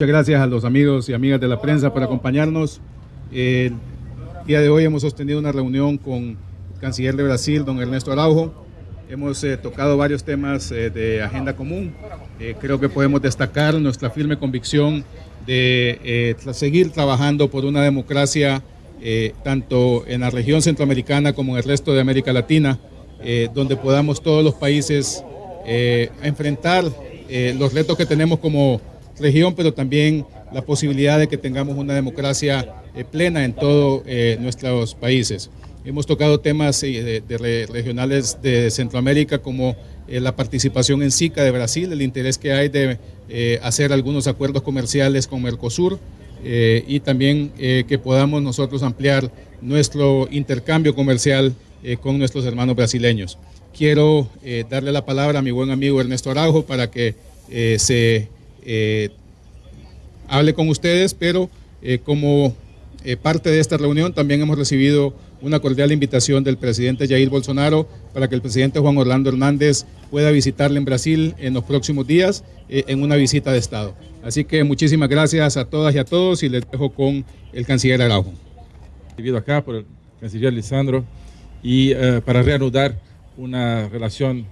Muchas gracias a los amigos y amigas de la prensa por acompañarnos. El día de hoy hemos sostenido una reunión con el canciller de Brasil, don Ernesto Araujo. Hemos eh, tocado varios temas eh, de agenda común. Eh, creo que podemos destacar nuestra firme convicción de seguir trabajando por una democracia tanto en la región centroamericana como en el resto de América Latina, donde podamos todos los países enfrentar los retos que tenemos como región, pero también la posibilidad de que tengamos una democracia eh, plena en todos eh, nuestros países. Hemos tocado temas eh, regionales de Centroamérica como la participación en SICA de Brasil, el interés que hay de hacer algunos acuerdos comerciales con Mercosur y también que podamos nosotros ampliar nuestro intercambio comercial con nuestros hermanos brasileños. Quiero darle la palabra a mi buen amigo Ernesto Araujo para que se eh, hable con ustedes, pero eh, como eh, parte de esta reunión también hemos recibido una cordial invitación del presidente Jair Bolsonaro para que el presidente Juan Orlando Hernández pueda visitarle en Brasil en los próximos días en una visita de Estado. Así que muchísimas gracias a todas y a todos y les dejo con el canciller Araujo. Recibido acá por el canciller Lisandro y para reanudar una relación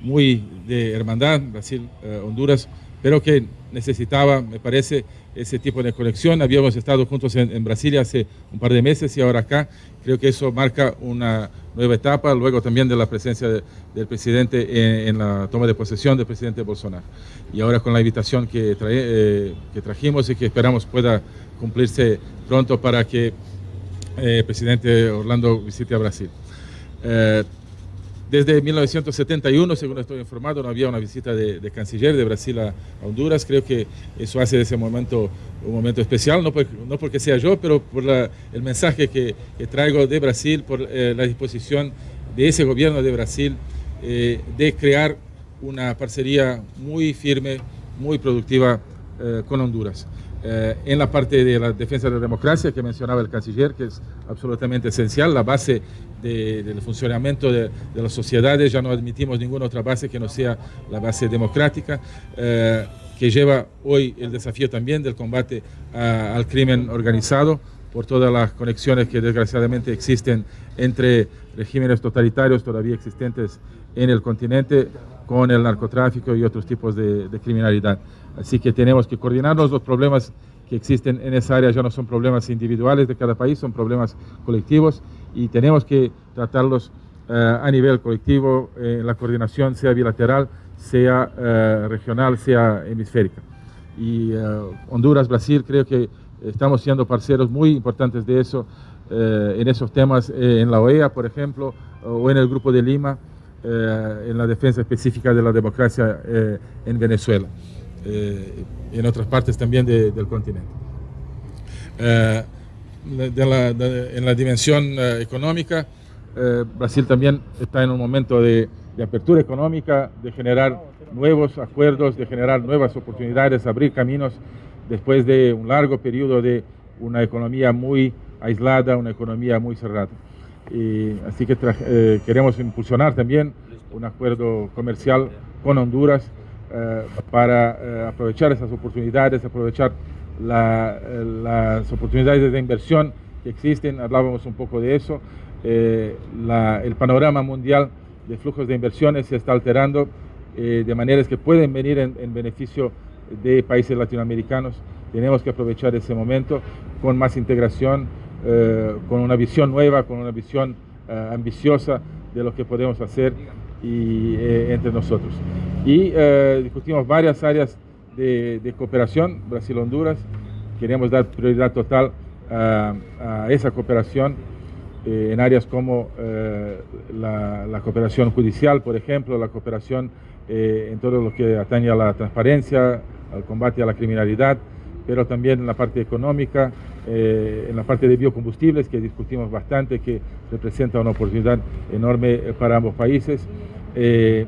muy de hermandad Brasil-Honduras pero que necesitaba, me parece, ese tipo de conexión. Habíamos estado juntos en, Brasilia hace un par de meses y ahora acá. Creo que eso marca una nueva etapa, luego también de la presencia del presidente en, la toma de posesión del presidente Bolsonaro. Y ahora con la invitación que, eh, trajimos y que esperamos pueda cumplirse pronto para que eh, el presidente Orlando visite a Brasil. Eh, desde 1971, según estoy informado, no había una visita de, canciller de Brasil a, Honduras. Creo que eso hace de ese momento un momento especial, no, no porque sea yo, pero por el mensaje que, traigo de Brasil, por eh, la disposición de ese gobierno de Brasil eh, de crear una parcería muy firme, muy productiva eh, con Honduras. Eh, en la parte de la defensa de la democracia que mencionaba el canciller, que es absolutamente esencial, la base del funcionamiento de, las sociedades, ya no admitimos ninguna otra base que no sea la base democrática, eh, que lleva hoy el desafío también del combate al crimen organizado por todas las conexiones que desgraciadamente existen entre regímenes totalitarios todavía existentes en el continente con el narcotráfico y otros tipos de, criminalidad. Así que tenemos que coordinarnos. Los problemas que existen en esa área ya no son problemas individuales de cada país, son problemas colectivos y tenemos que tratarlos eh, a nivel colectivo, eh, la coordinación sea bilateral, sea eh, regional, sea hemisférica. Y Honduras, Brasil, creo que estamos siendo parceros muy importantes de eso, en esos temas, en la OEA, por ejemplo, o en el Grupo de Lima, en la defensa específica de la democracia en Venezuela y en otras partes también del continente. En la dimensión económica, Brasil también está en un momento de, de, apertura económica, de generar nuevos acuerdos, de generar nuevas oportunidades, abrir caminos después de un largo periodo de una economía muy aislada, una economía muy cerrada. Y así que eh, queremos impulsionar también un acuerdo comercial con Honduras eh, para eh, aprovechar esas oportunidades, aprovechar las oportunidades de inversión que existen, hablábamos un poco de eso, el panorama mundial de flujos de inversiones se está alterando de maneras que pueden venir en, en beneficio de países latinoamericanos. Tenemos que aprovechar ese momento con más integración, eh, con una visión nueva, con una visión eh, ambiciosa de lo que podemos hacer y, eh, entre nosotros. Y discutimos varias áreas de, cooperación, Brasil-Honduras. Queremos dar prioridad total a, esa cooperación en áreas como la, la, cooperación judicial, por ejemplo, la cooperación en todo lo que atañe a la transparencia, al combate a la criminalidad, pero también en la parte económica, eh, en la parte de biocombustibles, que discutimos bastante, que representa una oportunidad enorme eh, para ambos países, eh,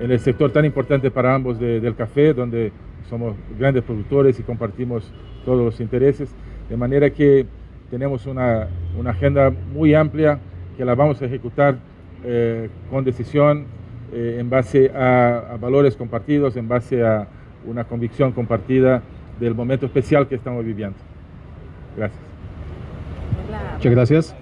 en, el sector tan importante para ambos del café, donde somos grandes productores y compartimos todos los intereses, de manera que tenemos una, una agenda muy amplia que la vamos a ejecutar con decisión, en base a, a valores compartidos, en base a una convicción compartida del momento especial que estamos viviendo. Gracias. Muchas gracias.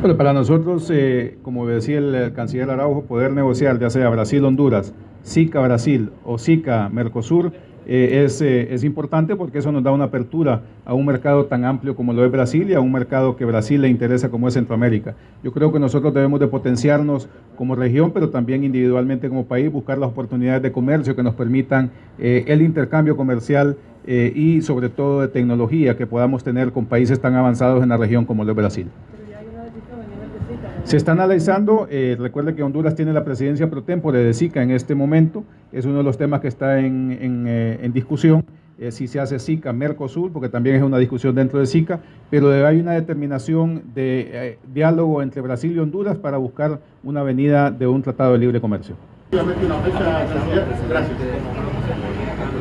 Bueno, para nosotros, eh, como decía el, canciller Araujo, poder negociar ya sea Brasil-Honduras, SICA-Brasil o SICA-Mercosur eh, es, eh, es, importante porque eso nos da una apertura a un mercado tan amplio como lo es Brasil y a un mercado que Brasil le interesa como es Centroamérica. Yo creo que nosotros debemos de potenciarnos como región, pero también individualmente como país, buscar las oportunidades de comercio que nos permitan el intercambio comercial y sobre todo de tecnología que podamos tener con países tan avanzados en la región como lo es Brasil. Se está analizando, eh, recuerde que Honduras tiene la presidencia pro tempore de SICA en este momento, es uno de los temas que está en, eh, discusión, eh, si se hace SICA, Mercosur, porque también es una discusión dentro de SICA, pero hay una determinación de diálogo entre Brasil y Honduras para buscar una avenida de un tratado de libre comercio.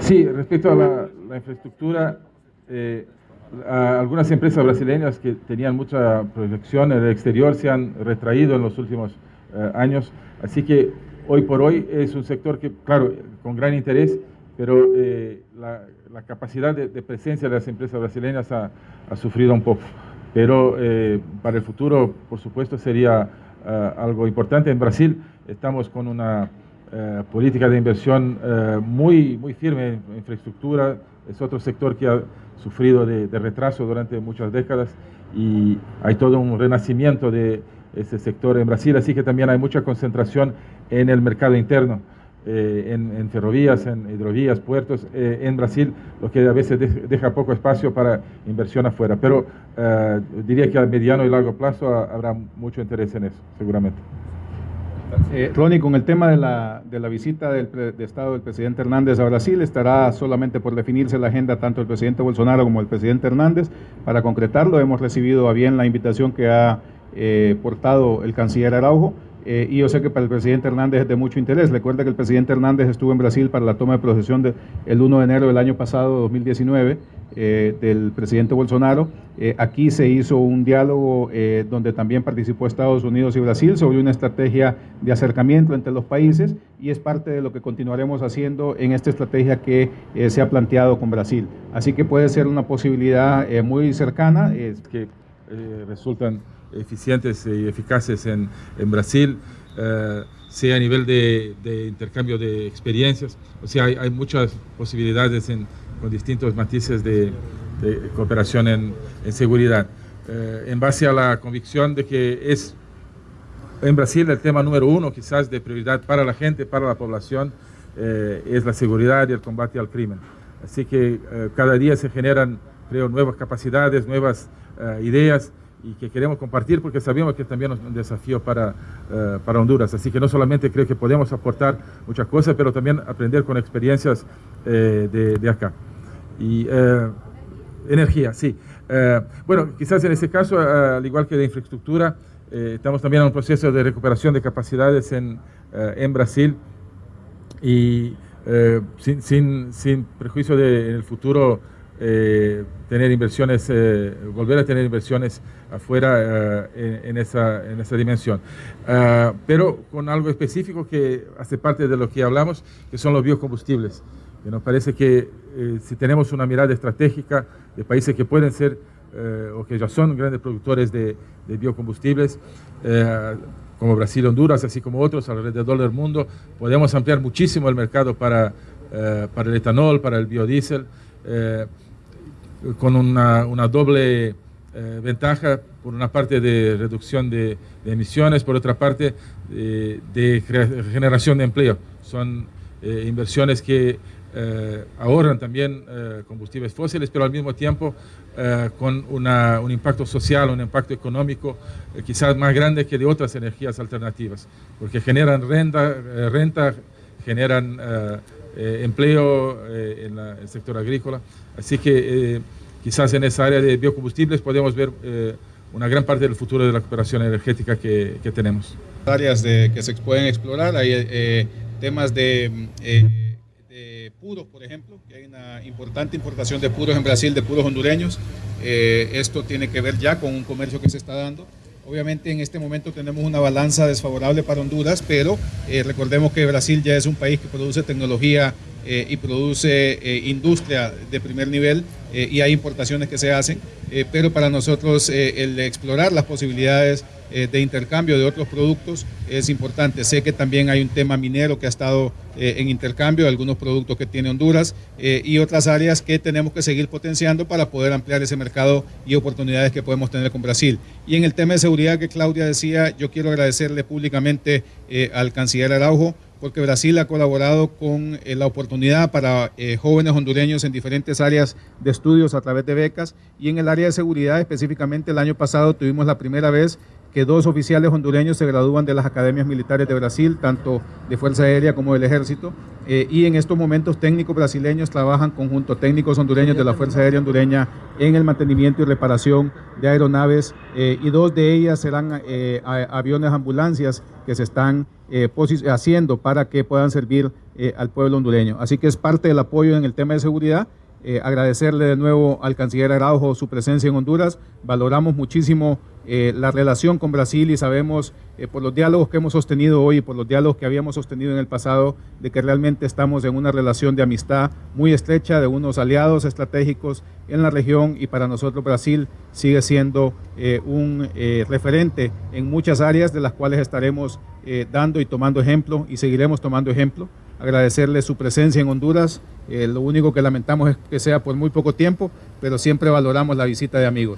Sí, respecto a la, la infraestructura, algunas empresas brasileñas que tenían mucha proyección en el exterior se han retraído en los últimos eh, años, así que hoy por hoy es un sector que, claro, con gran interés, pero eh, la, capacidad de, presencia de las empresas brasileñas ha, sufrido un poco. Pero eh, para el futuro, por supuesto, sería algo importante. En Brasil estamos con una política de inversión muy, muy firme en infraestructura, es otro sector que ha sufrido de, retraso durante muchas décadas y hay todo un renacimiento de ese sector en Brasil, así que también hay mucha concentración en el mercado interno, eh, en, ferrovías, en hidrovías, puertos, eh, en Brasil, lo que a veces deja poco espacio para inversión afuera. Pero eh, diría que a mediano y largo plazo habrá mucho interés en eso, seguramente. Eh, Ronnie, con el tema de la, de la visita del de Estado del presidente Hernández a Brasil, estará solamente por definirse la agenda tanto el presidente Bolsonaro como el presidente Hernández. Para concretarlo, hemos recibido a bien la invitación que ha eh, portado el canciller Araujo. Eh, y yo sé que para el presidente Hernández es de mucho interés. Recuerda que el presidente Hernández estuvo en Brasil para la toma de procesión del el 1 de enero del año pasado, 2019, eh, del presidente Bolsonaro. Eh, aquí se hizo un diálogo donde también participó Estados Unidos y Brasil sobre una estrategia de acercamiento entre los países y es parte de lo que continuaremos haciendo en esta estrategia que se ha planteado con Brasil. Así que puede ser una posibilidad muy cercana. que resultan eficientes y eficaces en, en Brasil, eh, sea a nivel de, de, intercambio de experiencias. O sea, hay, hay muchas posibilidades en, con distintos matices de, de cooperación en, en seguridad. Eh, en base a la convicción de que es en Brasil el tema número uno quizás de prioridad para la gente, para la población, eh, es la seguridad y el combate al crimen. Así que cada día se generan, creo, nuevas capacidades, nuevas ideas y que queremos compartir porque sabemos que también es un desafío para, eh, para Honduras. Así que no solamente creo que podemos aportar muchas cosas, pero también aprender con experiencias eh, de, de, acá. Y eh, energía, sí. bueno, quizás en ese caso, al igual que de infraestructura, estamos también en un proceso de recuperación de capacidades en, en Brasil y sin, sin, sin, prejuicio de en el futuro eh, tener inversiones, eh, volver a tener inversiones afuera eh, en, esa, en, esa, dimensión. Ah, pero con algo específico que hace parte de lo que hablamos, que son los biocombustibles. Que nos parece que si tenemos una mirada estratégica de países que pueden ser o que ya son grandes productores de, de biocombustibles, como Brasil, Honduras, así como otros alrededor del mundo, podemos ampliar muchísimo el mercado para, para el etanol, para el biodiesel con una, una doble eh, ventaja, por una parte de reducción de, emisiones, por otra parte de, generación de empleo. Son eh, inversiones que eh, ahorran también combustibles fósiles, pero al mismo tiempo con una, un impacto social, un impacto económico quizás más grande que de otras energías alternativas, porque generan renta, renta generan empleo en, el sector agrícola. Así que quizás en esa área de biocombustibles podemos ver eh, una gran parte del futuro de la cooperación energética que, que tenemos. Áreas de, que se pueden explorar, hay eh, temas de, eh, de, puros, por ejemplo, que hay una importante importación de puros en Brasil, de puros hondureños. esto tiene que ver ya con un comercio que se está dando Obviamente en este momento tenemos una balanza desfavorable para Honduras, pero eh, recordemos que Brasil ya es un país que produce tecnología eh, y produce eh, industria de primer nivel eh, y hay importaciones que se hacen, pero para nosotros el explorar las posibilidades de intercambio de otros productos es importante. Sé que también hay un tema minero que ha estado en intercambio algunos productos que tiene Honduras y otras áreas que tenemos que seguir potenciando para poder ampliar ese mercado y oportunidades que podemos tener con Brasil. Y en el tema de seguridad que Claudia decía, yo quiero agradecerle públicamente al canciller Araujo porque Brasil ha colaborado con eh, la oportunidad para eh, jóvenes hondureños en diferentes áreas de estudios a través de becas. Y en el área de seguridad específicamente el año pasado tuvimos la primera vez que dos oficiales hondureños se gradúan de las academias militares de Brasil, tanto de Fuerza Aérea como del Ejército, eh, y en estos momentos técnicos brasileños trabajan conjunto técnicos hondureños de la Fuerza Aérea hondureña en el mantenimiento y reparación de aeronaves eh, y dos de ellas serán eh, aviones ambulancias que se están eh, haciendo para que puedan servir eh, al pueblo hondureño. Así que es parte del apoyo en el tema de seguridad. Eh, agradecerle de nuevo al canciller Araujo su presencia en Honduras. Valoramos muchísimo eh, la relación con Brasil y sabemos eh, por los diálogos que hemos sostenido hoy y por los diálogos que habíamos sostenido en el pasado de que realmente estamos en una relación de amistad muy estrecha, de unos aliados estratégicos en la región y para nosotros Brasil sigue siendo eh, un eh, referente en muchas áreas de las cuales estaremos eh, dando y tomando ejemplo y seguiremos tomando ejemplo agradecerle su presencia en Honduras. Eh, lo único que lamentamos es que sea por muy poco tiempo, pero siempre valoramos la visita de amigos.